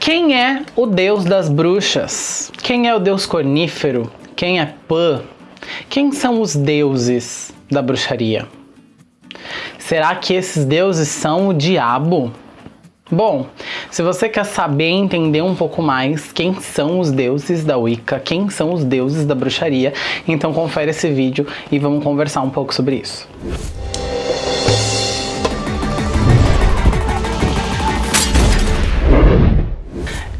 Quem é o deus das bruxas? Quem é o deus cornífero? Quem é Pan? Quem são os deuses da bruxaria? Será que esses deuses são o diabo? Bom, se você quer saber e entender um pouco mais quem são os deuses da Wicca, quem são os deuses da bruxaria, então confere esse vídeo e vamos conversar um pouco sobre isso.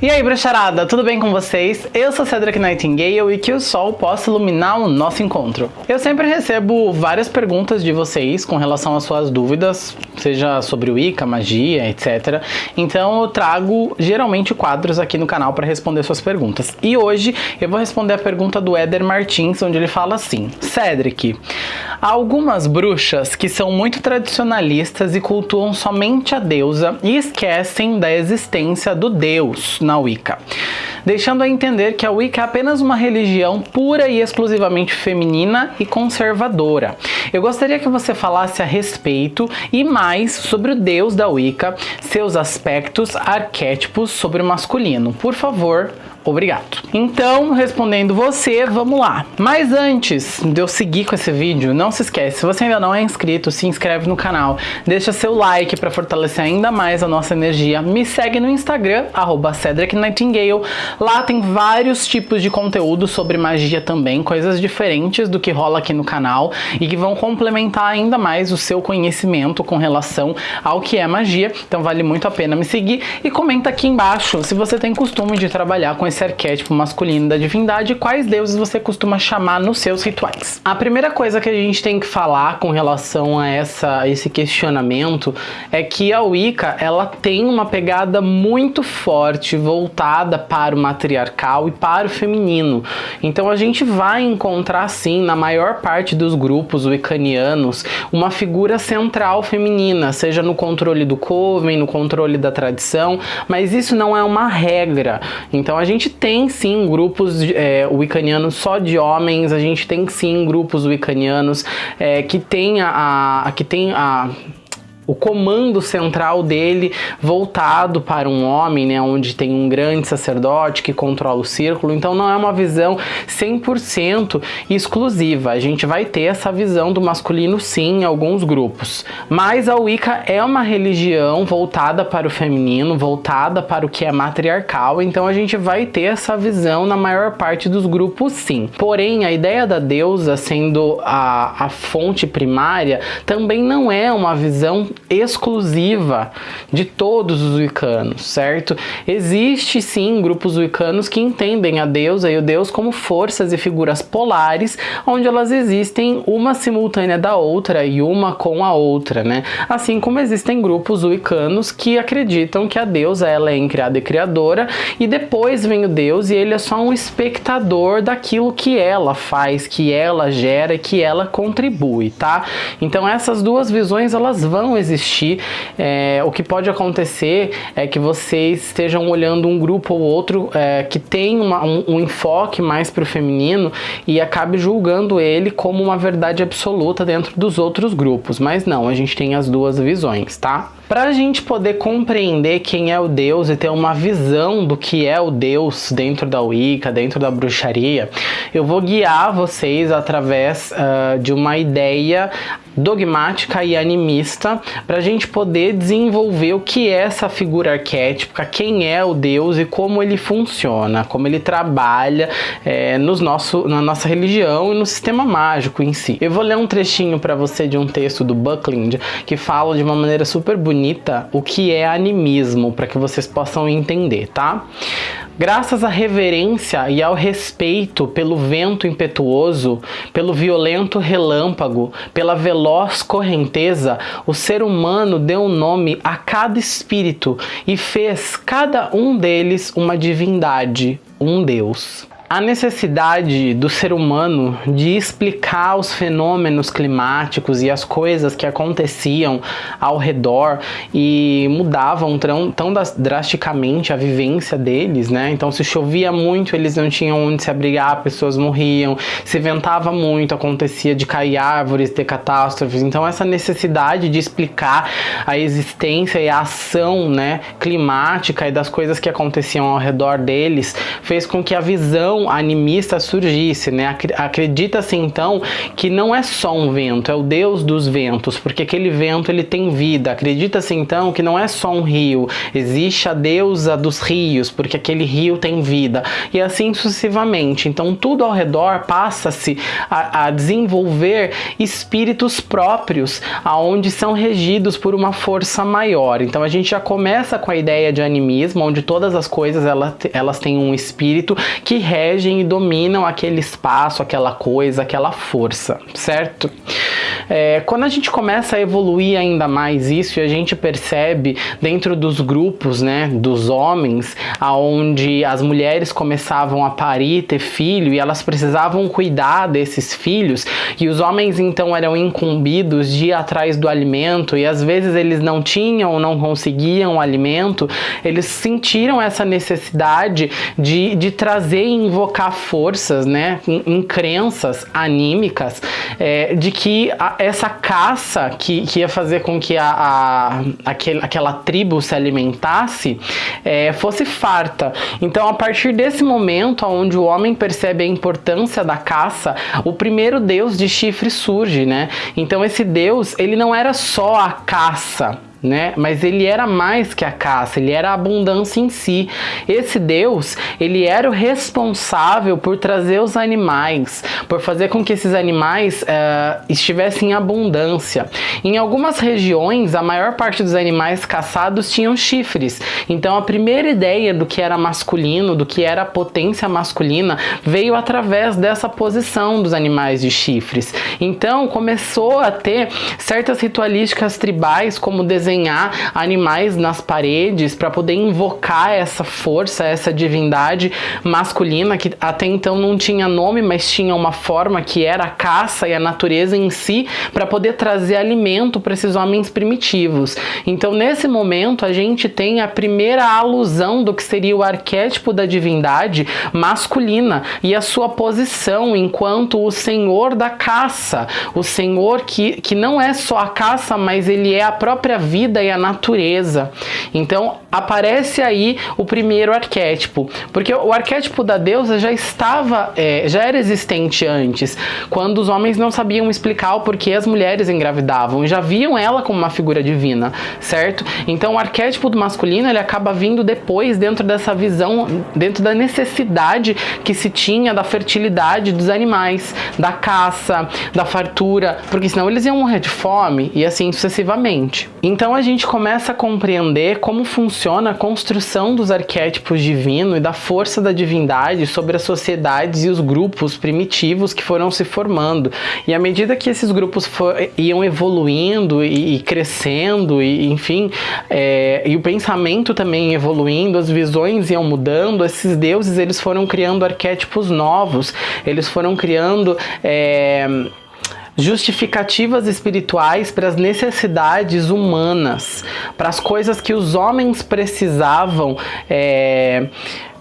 E aí, bruxarada, tudo bem com vocês? Eu sou Cedric Nightingale e que o sol possa iluminar o nosso encontro. Eu sempre recebo várias perguntas de vocês com relação às suas dúvidas, seja sobre o Wicca, magia, etc. Então eu trago geralmente quadros aqui no canal para responder suas perguntas. E hoje eu vou responder a pergunta do Éder Martins, onde ele fala assim: Cedric, há algumas bruxas que são muito tradicionalistas e cultuam somente a deusa e esquecem da existência do deus na Wicca, deixando a entender que a Wicca é apenas uma religião pura e exclusivamente feminina e conservadora. Eu gostaria que você falasse a respeito e mais sobre o deus da Wicca, seus aspectos, arquétipos sobre o masculino. Por favor, Obrigado. Então, respondendo você, vamos lá. Mas antes de eu seguir com esse vídeo, não se esquece, se você ainda não é inscrito, se inscreve no canal, deixa seu like para fortalecer ainda mais a nossa energia. Me segue no Instagram, arroba Cedric Nightingale. Lá tem vários tipos de conteúdo sobre magia também, coisas diferentes do que rola aqui no canal e que vão complementar ainda mais o seu conhecimento com relação ao que é magia. Então vale muito a pena me seguir e comenta aqui embaixo se você tem costume de trabalhar com esse esse arquétipo masculino da divindade, quais deuses você costuma chamar nos seus rituais. A primeira coisa que a gente tem que falar com relação a essa, esse questionamento é que a Wicca ela tem uma pegada muito forte voltada para o matriarcal e para o feminino. Então a gente vai encontrar sim na maior parte dos grupos wiccanianos uma figura central feminina, seja no controle do coven, no controle da tradição, mas isso não é uma regra. Então a gente gente tem sim grupos é, só de homens, a gente tem sim grupos wiccanianos é, que tem a, a, que tem a o comando central dele voltado para um homem, né, onde tem um grande sacerdote que controla o círculo, então não é uma visão 100% exclusiva, a gente vai ter essa visão do masculino sim em alguns grupos, mas a Wicca é uma religião voltada para o feminino, voltada para o que é matriarcal, então a gente vai ter essa visão na maior parte dos grupos sim. Porém, a ideia da deusa sendo a, a fonte primária também não é uma visão exclusiva de todos os wiccanos, certo? Existe sim grupos wiccanos que entendem a deusa e o deus como forças e figuras polares, onde elas existem uma simultânea da outra e uma com a outra, né? Assim como existem grupos wiccanos que acreditam que a deusa ela é incriada e criadora e depois vem o deus e ele é só um espectador daquilo que ela faz, que ela gera e que ela contribui, tá? Então essas duas visões elas vão existir existir. É, o que pode acontecer é que vocês estejam olhando um grupo ou outro é, que tem uma, um, um, enfoque mais para o feminino e acabe julgando ele como uma verdade absoluta dentro dos outros grupos. Mas não, a gente tem as duas visões, tá? Para a gente poder compreender quem é o Deus e ter uma visão do que é o Deus dentro da Wicca, dentro da bruxaria, eu vou guiar vocês através uh, de uma ideia dogmática e animista para a gente poder desenvolver o que é essa figura arquétipa, quem é o Deus e como ele funciona, como ele trabalha é, nos nosso, na nossa religião e no sistema mágico em si. Eu vou ler um trechinho para você de um texto do Buckland que fala de uma maneira super bonita bonita o que é animismo, para que vocês possam entender, tá? Graças à reverência e ao respeito pelo vento impetuoso, pelo violento relâmpago, pela veloz correnteza, o ser humano deu um nome a cada espírito e fez cada um deles uma divindade, um Deus. A necessidade do ser humano de explicar os fenômenos climáticos e as coisas que aconteciam ao redor e mudavam tão, tão drasticamente a vivência deles, né? Então, se chovia muito, eles não tinham onde se abrigar, pessoas morriam. Se ventava muito, acontecia de cair árvores, ter catástrofes. Então, essa necessidade de explicar a existência e a ação, né, climática e das coisas que aconteciam ao redor deles fez com que a visão visão animista surgisse, né? Acredita-se então que não é só um vento, é o deus dos ventos, porque aquele vento ele tem vida. Acredita-se então que não é só um rio, existe a deusa dos rios, porque aquele rio tem vida. E assim sucessivamente. Então tudo ao redor passa-se a, a desenvolver espíritos próprios, aonde são regidos por uma força maior. Então a gente já começa com a ideia de animismo, onde todas as coisas elas, elas têm um espírito que rege regem e dominam aquele espaço, aquela coisa, aquela força, certo? É, quando a gente começa a evoluir ainda mais isso e a gente percebe dentro dos grupos, né, dos homens, aonde as mulheres começavam a parir, ter filho e elas precisavam cuidar desses filhos e os homens então eram incumbidos de ir atrás do alimento e às vezes eles não tinham não conseguiam alimento, eles sentiram essa necessidade de, de trazer e invocar forças, né, em, crenças anímicas, é, de que a, essa caça que, que ia fazer com que a, a aquele, aquela tribo se alimentasse é, fosse farta. Então, a partir desse momento, onde o homem percebe a importância da caça, o primeiro deus de chifre surge, né? Então, esse deus, ele não era só a caça, né? Mas ele era mais que a caça, ele era a abundância em si. Esse Deus, ele era o responsável por trazer os animais, por fazer com que esses animais uh, estivessem em abundância. Em algumas regiões, a maior parte dos animais caçados tinham chifres. Então, a primeira ideia do que era masculino, do que era a potência masculina, veio através dessa posição dos animais de chifres. Então, começou a ter certas ritualísticas tribais, como desenho desenhar animais nas paredes para poder invocar essa força, essa divindade masculina que até então não tinha nome, mas tinha uma forma que era a caça e a natureza em si para poder trazer alimento para esses homens primitivos. Então, nesse momento, a gente tem a primeira alusão do que seria o arquétipo da divindade masculina e a sua posição enquanto o senhor da caça, o senhor que, que não é só a caça, mas ele é a própria vida vida e a natureza. Então aparece aí o primeiro arquétipo, porque o arquétipo da deusa já estava, é, já era existente antes, quando os homens não sabiam explicar o porquê as mulheres engravidavam, já viam ela como uma figura divina, certo? Então o arquétipo do masculino ele acaba vindo depois dentro dessa visão, dentro da necessidade que se tinha da fertilidade dos animais, da caça, da fartura, porque senão eles iam morrer de fome e assim sucessivamente. Então então a gente começa a compreender como funciona a construção dos arquétipos divinos e da força da divindade sobre as sociedades e os grupos primitivos que foram se formando. E à medida que esses grupos for, iam evoluindo e, e crescendo, e enfim, é, e o pensamento também evoluindo, as visões iam mudando, esses deuses eles foram criando arquétipos novos, eles foram criando. É, justificativas espirituais para as necessidades humanas, para as coisas que os homens precisavam. É,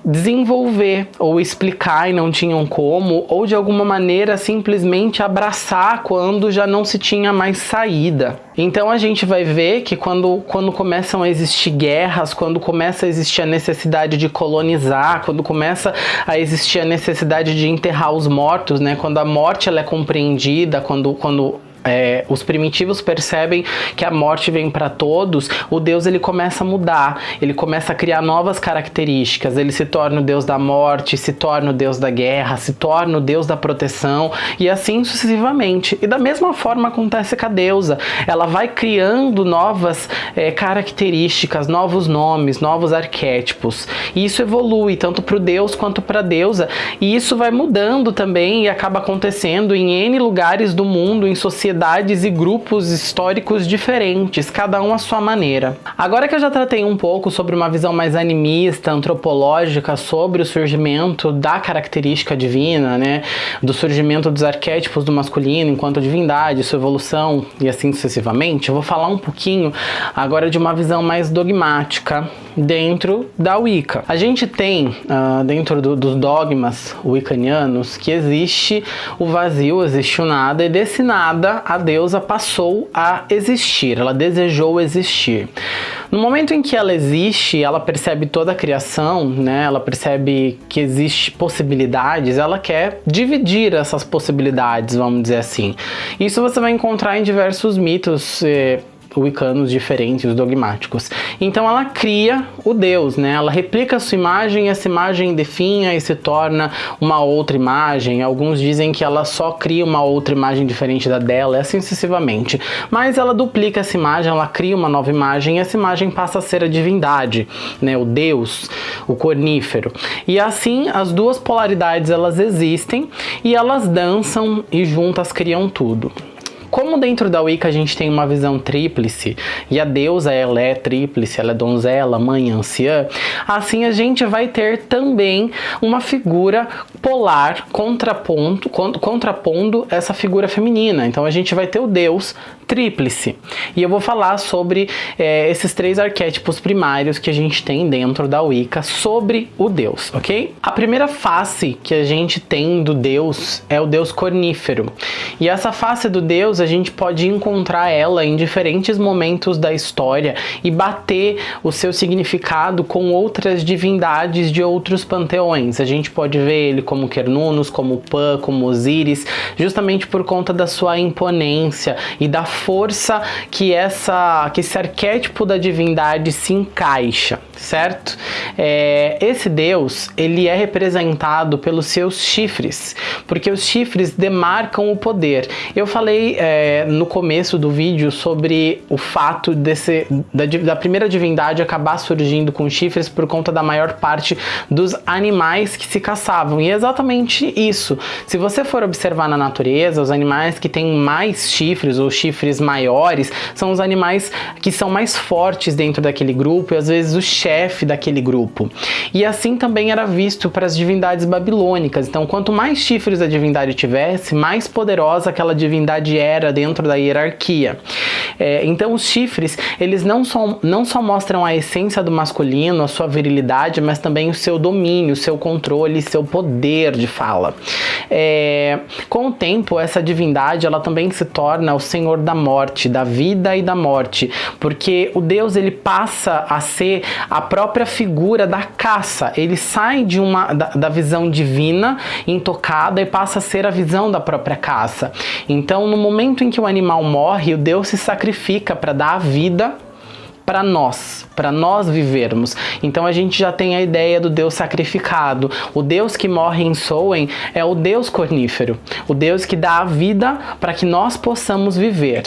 desenvolver ou explicar e não tinham como, ou de alguma maneira simplesmente abraçar quando já não se tinha mais saída. Então a gente vai ver que quando, quando começam a existir guerras, quando começa a existir a necessidade de colonizar, quando começa a existir a necessidade de enterrar os mortos, né? Quando a morte ela é compreendida, quando, quando é, os primitivos percebem que a morte vem para todos, o Deus ele começa a mudar, ele começa a criar novas características, ele se torna o Deus da morte, se torna o Deus da guerra, se torna o Deus da proteção e assim sucessivamente. E da mesma forma acontece com a deusa, ela vai criando novas é, características, novos nomes, novos arquétipos. E isso evolui tanto para o Deus quanto para a deusa, e isso vai mudando também e acaba acontecendo em N lugares do mundo, em sociedades sociedades e grupos históricos diferentes, cada um à sua maneira. Agora que eu já tratei um pouco sobre uma visão mais animista, antropológica sobre o surgimento da característica divina, né, do surgimento dos arquétipos do masculino enquanto divindade, sua evolução e assim sucessivamente, eu vou falar um pouquinho agora de uma visão mais dogmática dentro da Wicca. A gente tem uh, dentro do, dos dogmas wiccanianos que existe o vazio, existe o nada e desse nada a deusa passou a existir, ela desejou existir. No momento em que ela existe, ela percebe toda a criação, né? Ela percebe que existe possibilidades, ela quer dividir essas possibilidades, vamos dizer assim. Isso você vai encontrar em diversos mitos eh, wiccanos diferentes, dogmáticos. Então ela cria o Deus, né? Ela replica a sua imagem, essa imagem definha e se torna uma outra imagem. Alguns dizem que ela só cria uma outra imagem diferente da dela, assim sucessivamente. Mas ela duplica essa imagem, ela cria uma nova imagem e essa imagem passa a ser a divindade, né? O Deus, o cornífero. E assim as duas polaridades elas existem e elas dançam e juntas criam tudo. Como dentro da Wicca a gente tem uma visão tríplice, e a deusa ela é tríplice, ela é donzela, mãe, anciã, assim a gente vai ter também uma figura polar contraponto, contrapondo essa figura feminina. Então a gente vai ter o deus tríplice. E eu vou falar sobre é, esses três arquétipos primários que a gente tem dentro da Wicca sobre o deus, ok? A primeira face que a gente tem do deus é o deus cornífero. E essa face do deus a gente pode encontrar ela em diferentes momentos da história e bater o seu significado com outras divindades de outros panteões. A gente pode ver ele como Cernunnos, como Pan, como Osíris, justamente por conta da sua imponência e da força que, essa, que esse arquétipo da divindade se encaixa, certo? É, esse deus, ele é representado pelos seus chifres, porque os chifres demarcam o poder. Eu falei é, no começo do vídeo sobre o fato desse, da, da primeira divindade acabar surgindo com chifres por conta da maior parte dos animais que se caçavam, e é exatamente isso. Se você for observar na natureza, os animais que têm mais chifres ou chifres maiores são os animais que são mais fortes dentro daquele grupo e às vezes o chefe daquele grupo. E assim também era visto para as divindades babilônicas. Então, quanto mais chifres a divindade tivesse, mais poderosa aquela divindade era dentro da hierarquia. É, então, os chifres, eles não só, não só mostram a essência do masculino, a sua virilidade, mas também o seu domínio, seu controle, seu poder de fala. É, com o tempo, essa divindade, ela também se torna o senhor da morte, da vida e da morte, porque o Deus ele passa a ser a própria figura da caça, ele sai de uma da, da visão divina, intocada e passa a ser a visão da própria caça. Então, no momento em que o animal morre, o Deus se sacrifica para dar a vida para nós, para nós vivermos. Então a gente já tem a ideia do Deus sacrificado. O Deus que morre em Soen é o Deus cornífero, o Deus que dá a vida para que nós possamos viver.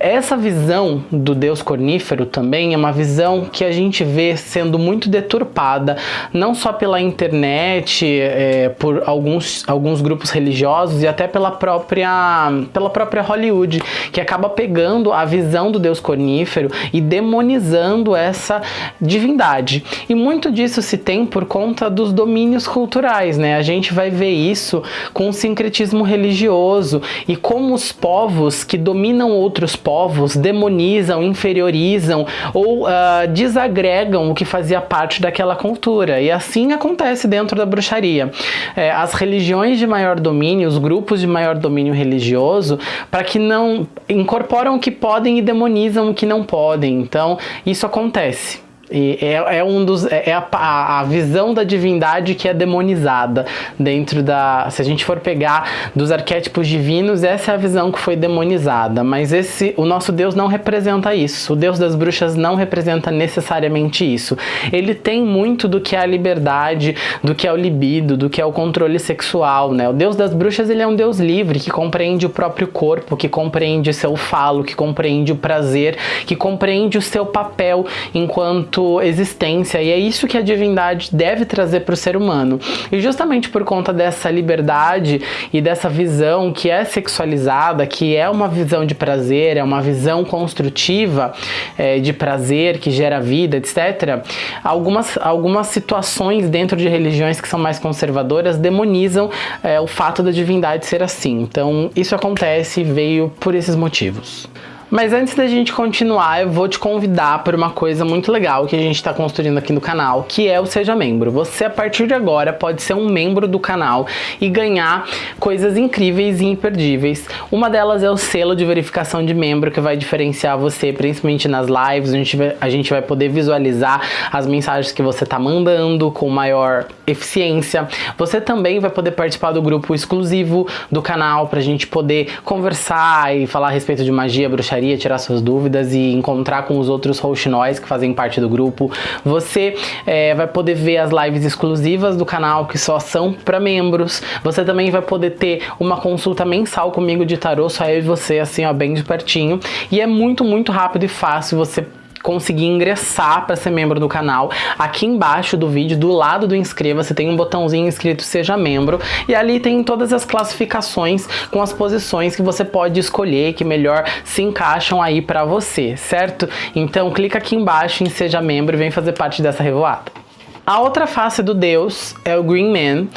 Essa visão do Deus cornífero também é uma visão que a gente vê sendo muito deturpada, não só pela internet, é, por alguns, alguns grupos religiosos e até pela própria, pela própria Hollywood, que acaba pegando a visão do Deus cornífero e demonizando demonizando essa divindade. E muito disso se tem por conta dos domínios culturais, né? A gente vai ver isso com o sincretismo religioso e como os povos que dominam outros povos demonizam, inferiorizam ou uh, desagregam o que fazia parte daquela cultura. E assim acontece dentro da bruxaria. É, as religiões de maior domínio, os grupos de maior domínio religioso, para que não incorporam o que podem e demonizam o que não podem. Então, isso acontece. E é, é um dos é, é a, a, visão da divindade que é demonizada dentro da se a gente for pegar dos arquétipos divinos essa é a visão que foi demonizada. Mas esse o nosso Deus não representa isso. O Deus das bruxas não representa necessariamente isso. Ele tem muito do que é a liberdade do que é o libido do que é o controle sexual né? O Deus das bruxas ele é um Deus livre que compreende o próprio corpo que compreende o seu falo que compreende o prazer que compreende o seu papel enquanto enquanto existência, e é isso que a divindade deve trazer para o ser humano. E justamente por conta dessa liberdade e dessa visão que é sexualizada, que é uma visão de prazer, é uma visão construtiva é, de prazer que gera vida, etc., algumas, algumas situações dentro de religiões que são mais conservadoras demonizam é, o fato da divindade ser assim. Então, isso acontece e veio por esses motivos. Mas antes da gente continuar, eu vou te convidar para uma coisa muito legal que a gente está construindo aqui no canal, que é o Seja Membro. Você, a partir de agora, pode ser um membro do canal e ganhar coisas incríveis e imperdíveis. Uma delas é o selo de verificação de membro, que vai diferenciar você, principalmente nas lives, a gente vai, a gente vai poder visualizar as mensagens que você está mandando com maior eficiência. Você também vai poder participar do grupo exclusivo do canal, para a gente poder conversar e falar a respeito de magia, bruxaria, tirar suas dúvidas e encontrar com os outros rouxinóis que fazem parte do grupo. Você é, vai poder ver as lives exclusivas do canal que só são para membros. Você também vai poder ter uma consulta mensal comigo de tarô, só eu e você, assim, ó, bem de pertinho. E é muito, muito rápido e fácil você conseguir ingressar para ser membro do canal, aqui embaixo do vídeo, do lado do inscreva-se, tem um botãozinho escrito seja membro e ali tem todas as classificações com as posições que você pode escolher que melhor se encaixam aí para você, certo? Então clica aqui embaixo em seja membro e vem fazer parte dessa revoada. A outra face do deus é o Green Man,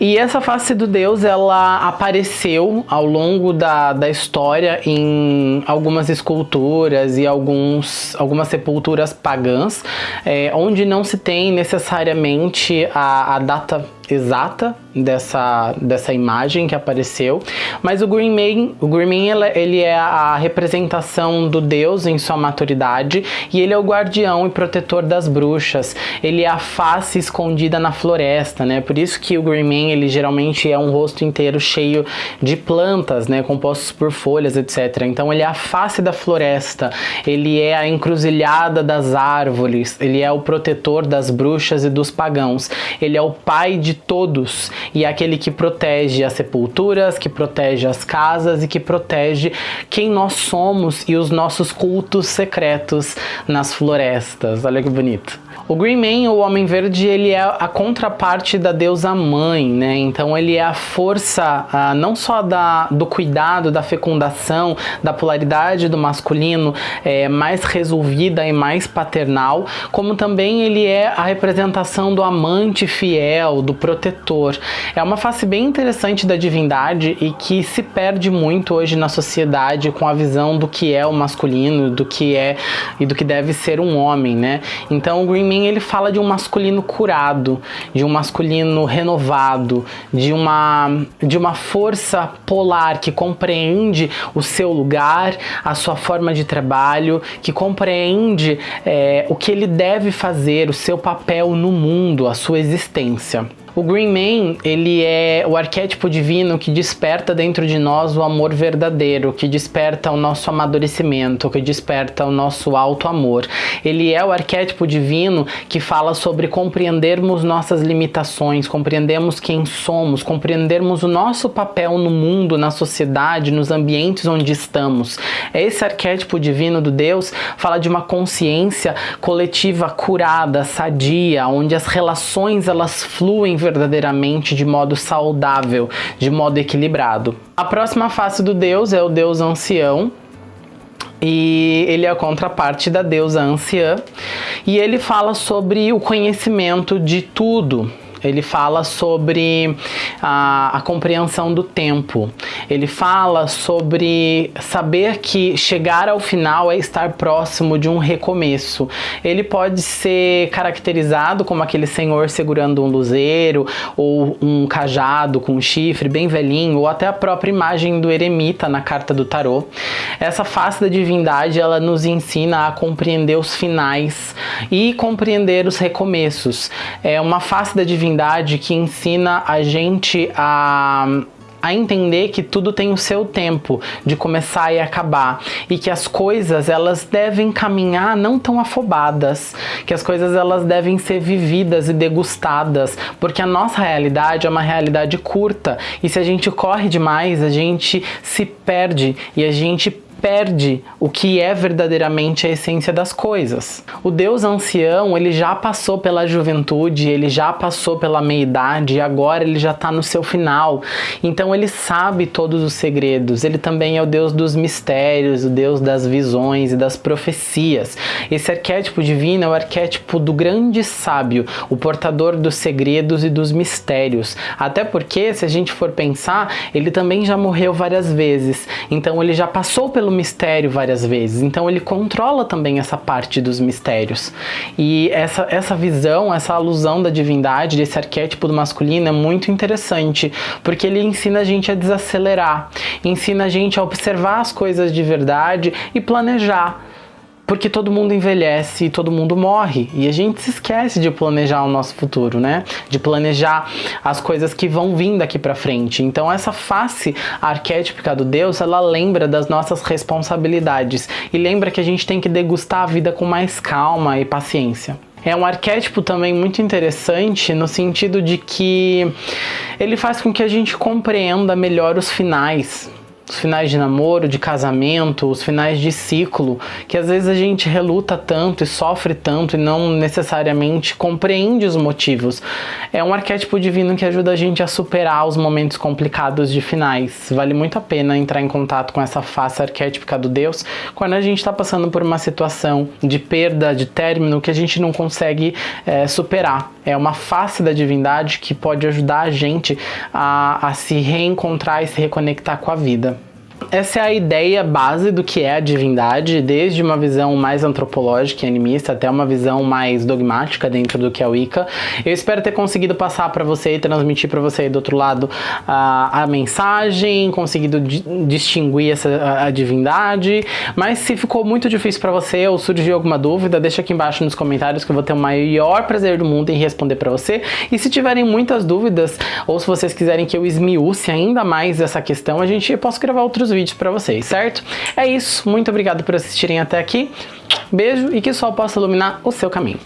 e essa face do deus ela apareceu ao longo da, da história em algumas esculturas e alguns, algumas sepulturas pagãs, é, onde não se tem necessariamente a, a data exata dessa, dessa imagem que apareceu, mas o Man, o Man ele é a representação do deus em sua maturidade e ele é o guardião e protetor das bruxas, ele é a face escondida na floresta, né, por isso que o Green Man ele geralmente é um rosto inteiro cheio de plantas, né, compostos por folhas, etc. Então ele é a face da floresta, ele é a encruzilhada das árvores, ele é o protetor das bruxas e dos pagãos, ele é o pai de todos e é aquele que protege as sepulturas, que protege as casas e que protege quem nós somos e os nossos cultos secretos nas florestas. Olha que bonito. O Green Man, o Homem Verde, ele é a contraparte da deusa mãe, né? Então ele é a força não só da, do cuidado, da fecundação, da polaridade do masculino é, mais resolvida e mais paternal, como também ele é a representação do amante fiel, do protetor. É uma face bem interessante da divindade e que se perde muito hoje na sociedade com a visão do que é o masculino, do que é e do que deve ser um homem, né? Então o Green Man mim ele fala de um masculino curado, de um masculino renovado, de uma, de uma força polar que compreende o seu lugar, a sua forma de trabalho, que compreende é, o que ele deve fazer, o seu papel no mundo, a sua existência. O Green Man, ele é o arquétipo divino que desperta dentro de nós o amor verdadeiro, que desperta o nosso amadurecimento, que desperta o nosso alto amor. Ele é o arquétipo divino que fala sobre compreendermos nossas limitações, compreendermos quem somos, compreendermos o nosso papel no mundo, na sociedade, nos ambientes onde estamos. Esse arquétipo divino do Deus fala de uma consciência coletiva curada, sadia, onde as relações elas fluem verdadeiramente de modo saudável, de modo equilibrado. A próxima face do deus é o deus ancião, e ele é a contraparte da deusa anciã, e ele fala sobre o conhecimento de tudo, ele fala sobre a, a compreensão do tempo. Ele fala sobre saber que chegar ao final é estar próximo de um recomeço. Ele pode ser caracterizado como aquele senhor segurando um luzeiro ou um cajado com um chifre bem velhinho ou até a própria imagem do eremita na carta do tarô. Essa face da divindade ela nos ensina a compreender os finais e compreender os recomeços. É uma face da divindade que ensina a gente a a entender que tudo tem o seu tempo de começar e acabar. E que as coisas elas devem caminhar não tão afobadas, que as coisas elas devem ser vividas e degustadas, porque a nossa realidade é uma realidade curta. E se a gente corre demais, a gente se perde. E a gente perde o que é verdadeiramente a essência das coisas. O Deus ancião, ele já passou pela juventude, ele já passou pela meia-idade e agora ele já está no seu final. Então ele sabe todos os segredos. Ele também é o Deus dos mistérios, o Deus das visões e das profecias. Esse arquétipo divino é o arquétipo do grande sábio, o portador dos segredos e dos mistérios. Até porque, se a gente for pensar, ele também já morreu várias vezes. Então ele já passou pelo mistério várias vezes. Então ele controla também essa parte dos mistérios. E essa, essa visão, essa alusão da divindade, desse arquétipo do masculino é muito interessante, porque ele ensina a gente a desacelerar, ensina a gente a observar as coisas de verdade e planejar porque todo mundo envelhece e todo mundo morre e a gente se esquece de planejar o nosso futuro, né? De planejar as coisas que vão vir daqui para frente. Então essa face arquétipica do Deus, ela lembra das nossas responsabilidades e lembra que a gente tem que degustar a vida com mais calma e paciência. É um arquétipo também muito interessante no sentido de que ele faz com que a gente compreenda melhor os finais, os finais de namoro, de casamento, os finais de ciclo, que às vezes a gente reluta tanto e sofre tanto e não necessariamente compreende os motivos. É um arquétipo divino que ajuda a gente a superar os momentos complicados de finais. Vale muito a pena entrar em contato com essa face arquétipica do Deus quando a gente está passando por uma situação de perda, de término que a gente não consegue é, superar. É uma face da divindade que pode ajudar a gente a, a se reencontrar e se reconectar com a vida. Essa é a ideia base do que é a divindade, desde uma visão mais antropológica e animista até uma visão mais dogmática dentro do que é o Wicca. Eu espero ter conseguido passar para você e transmitir para você do outro lado a, a mensagem, conseguido di distinguir essa a, a, divindade, mas se ficou muito difícil para você ou surgiu alguma dúvida, deixa aqui embaixo nos comentários que eu vou ter o maior prazer do mundo em responder para você. E se tiverem muitas dúvidas ou se vocês quiserem que eu esmiúce ainda mais essa questão, a gente posso gravar outros vídeos para vocês, certo? É isso, muito obrigado por assistirem até aqui, beijo e que o sol possa iluminar o seu caminho.